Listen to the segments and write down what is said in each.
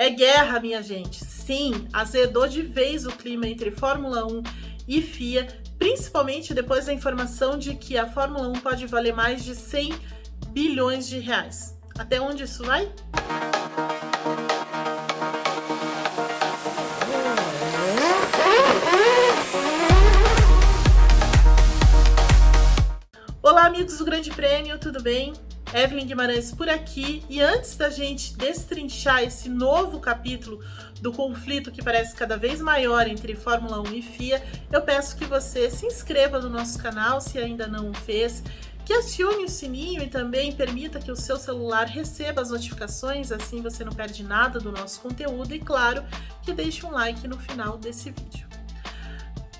É guerra, minha gente. Sim, azedou de vez o clima entre Fórmula 1 e FIA, principalmente depois da informação de que a Fórmula 1 pode valer mais de 100 bilhões de reais. Até onde isso vai? Olá, amigos do Grande Prêmio, tudo bem? Evelyn Guimarães por aqui e antes da gente destrinchar esse novo capítulo do conflito que parece cada vez maior entre Fórmula 1 e FIA, eu peço que você se inscreva no nosso canal se ainda não o fez, que acione o sininho e também permita que o seu celular receba as notificações, assim você não perde nada do nosso conteúdo e claro, que deixe um like no final desse vídeo.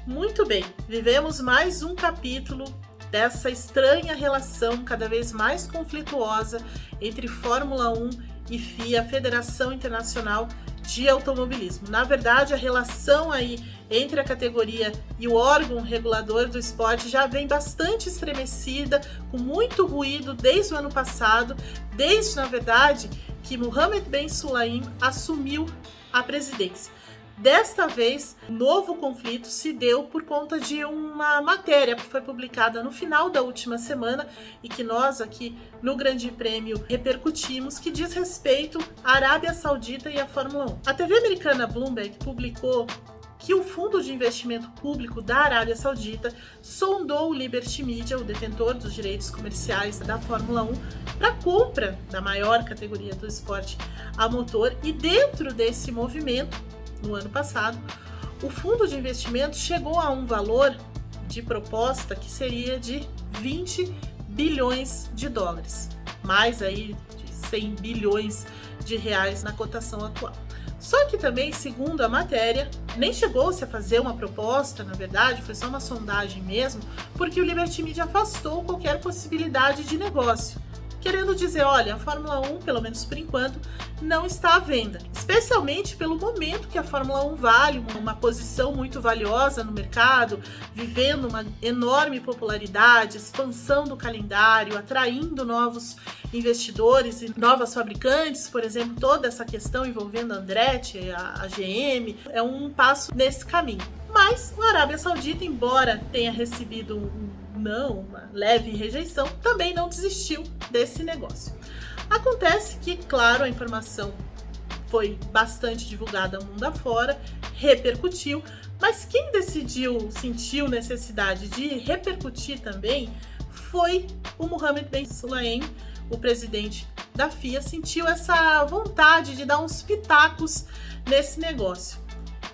Muito bem, vivemos mais um capítulo dessa estranha relação cada vez mais conflituosa entre Fórmula 1 e FIA, Federação Internacional de Automobilismo. Na verdade, a relação aí entre a categoria e o órgão regulador do esporte já vem bastante estremecida, com muito ruído desde o ano passado, desde, na verdade, que Mohamed Ben Sulaim assumiu a presidência. Desta vez, novo conflito se deu por conta de uma matéria que foi publicada no final da última semana e que nós aqui no Grande Prêmio repercutimos, que diz respeito à Arábia Saudita e à Fórmula 1. A TV americana Bloomberg publicou que o fundo de investimento público da Arábia Saudita sondou o Liberty Media, o detentor dos direitos comerciais da Fórmula 1, para compra da maior categoria do esporte a motor e dentro desse movimento no ano passado, o fundo de investimento chegou a um valor de proposta que seria de 20 bilhões de dólares, mais aí de 100 bilhões de reais na cotação atual. Só que também, segundo a matéria, nem chegou-se a fazer uma proposta, na verdade, foi só uma sondagem mesmo, porque o Liberty Media afastou qualquer possibilidade de negócio querendo dizer, olha, a Fórmula 1, pelo menos por enquanto, não está à venda. Especialmente pelo momento que a Fórmula 1 vale, uma posição muito valiosa no mercado, vivendo uma enorme popularidade, expansão do calendário, atraindo novos investidores e novas fabricantes, por exemplo, toda essa questão envolvendo a Andretti, a, GM, é um passo nesse caminho. Mas a Arábia Saudita, embora tenha recebido um não, uma leve rejeição, também não desistiu desse negócio. Acontece que, claro, a informação foi bastante divulgada mundo afora, repercutiu, mas quem decidiu, sentiu necessidade de repercutir também foi o Mohamed Ben Sulayem, o presidente da FIA, sentiu essa vontade de dar uns pitacos nesse negócio.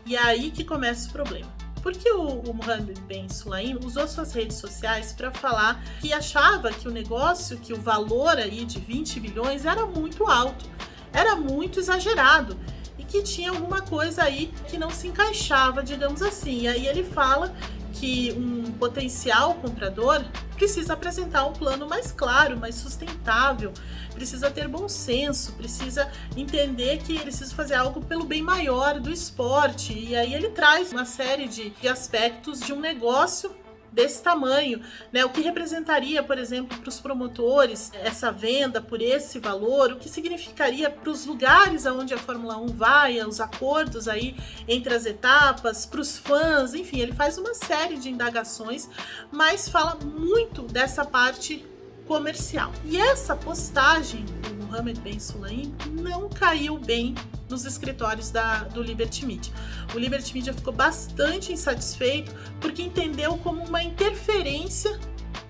E é aí que começa o problema. Porque o, o Mohamed Ben Sulaim usou suas redes sociais para falar que achava que o negócio, que o valor aí de 20 bilhões era muito alto, era muito exagerado e que tinha alguma coisa aí que não se encaixava, digamos assim. E aí ele fala que um potencial comprador precisa apresentar um plano mais claro, mais sustentável, precisa ter bom senso, precisa entender que precisa fazer algo pelo bem maior do esporte. E aí ele traz uma série de aspectos de um negócio desse tamanho, né? O que representaria, por exemplo, para os promotores essa venda por esse valor, o que significaria para os lugares aonde a Fórmula 1 vai, os acordos aí entre as etapas, para os fãs, enfim, ele faz uma série de indagações, mas fala muito dessa parte comercial. E essa postagem do Mohamed Ben Sulaim não caiu bem nos escritórios da, do Liberty Media. O Liberty Media ficou bastante insatisfeito porque entendeu como uma interferência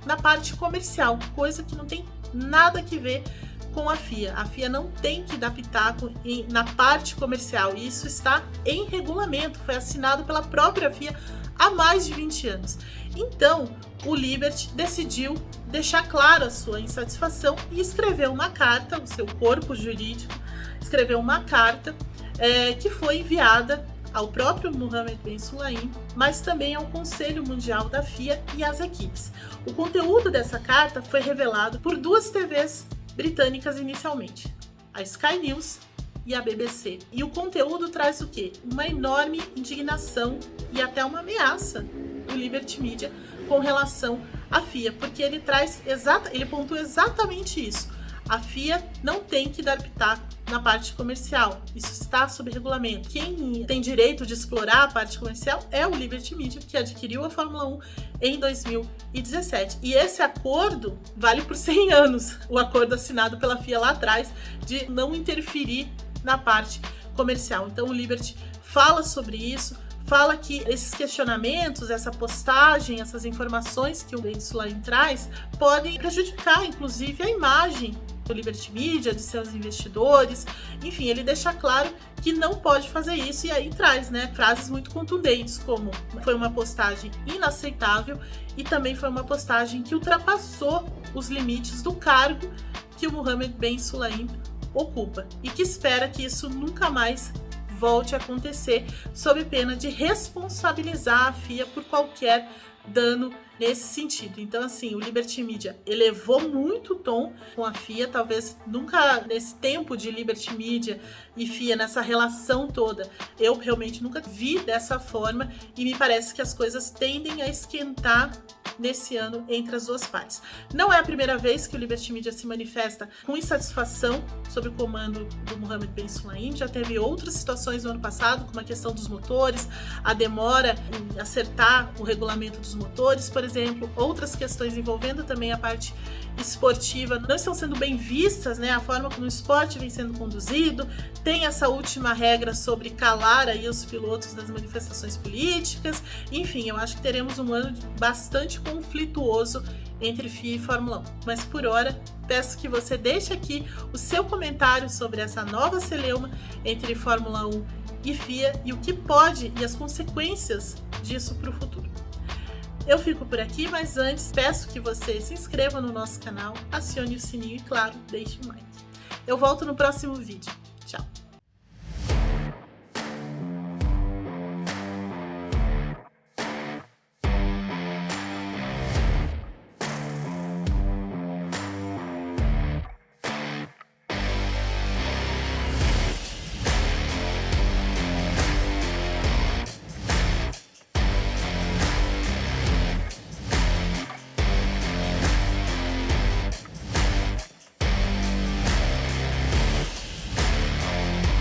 na parte comercial, coisa que não tem nada que ver com a FIA. A FIA não tem que dar pitaco em, na parte comercial, e isso está em regulamento, foi assinado pela própria FIA há mais de 20 anos. Então, o Liberty decidiu deixar clara a sua insatisfação e escreveu uma carta, o seu corpo jurídico escreveu uma carta é, que foi enviada ao próprio Mohamed Ben Sulaim, mas também ao Conselho Mundial da FIA e às equipes. O conteúdo dessa carta foi revelado por duas TVs britânicas inicialmente, a Sky News e a BBC. E o conteúdo traz o quê? Uma enorme indignação e até uma ameaça do Liberty Media com relação à FIA, porque ele traz exata, ele pontua exatamente isso. A FIA não tem que dar pitaco na parte comercial. Isso está sob regulamento. Quem tem direito de explorar a parte comercial é o Liberty Media, que adquiriu a Fórmula 1 em 2017. E esse acordo vale por 100 anos, o acordo assinado pela FIA lá atrás de não interferir na parte comercial. Então o Liberty fala sobre isso, fala que esses questionamentos, essa postagem, essas informações que o Ben Sulaim traz podem prejudicar, inclusive, a imagem do Liberty Media, de seus investidores, enfim, ele deixa claro que não pode fazer isso e aí traz, né, frases muito contundentes, como foi uma postagem inaceitável e também foi uma postagem que ultrapassou os limites do cargo que o Mohamed Ben Sulaim ocupa e que espera que isso nunca mais volte a acontecer, sob pena de responsabilizar a FIA por qualquer dano nesse sentido. Então, assim, o Liberty Media elevou muito o tom com a FIA, talvez nunca nesse tempo de Liberty Media e FIA, nessa relação toda, eu realmente nunca vi dessa forma e me parece que as coisas tendem a esquentar nesse ano entre as duas partes. Não é a primeira vez que o Liberty Media se manifesta com insatisfação sobre o comando do Mohamed Ben Sulaim, já teve outras situações no ano passado, como a questão dos motores, a demora em acertar o regulamento dos motores, por exemplo, outras questões envolvendo também a parte esportiva não estão sendo bem vistas, né? A forma como o esporte vem sendo conduzido, tem essa última regra sobre calar aí os pilotos das manifestações políticas, enfim, eu acho que teremos um ano bastante conflituoso entre FIA e Fórmula 1. Mas por hora, peço que você deixe aqui o seu comentário sobre essa nova celeuma entre Fórmula 1 e FIA e o que pode e as consequências disso para o futuro. Eu fico por aqui, mas antes peço que você se inscreva no nosso canal, acione o sininho e, claro, deixe um like. Eu volto no próximo vídeo.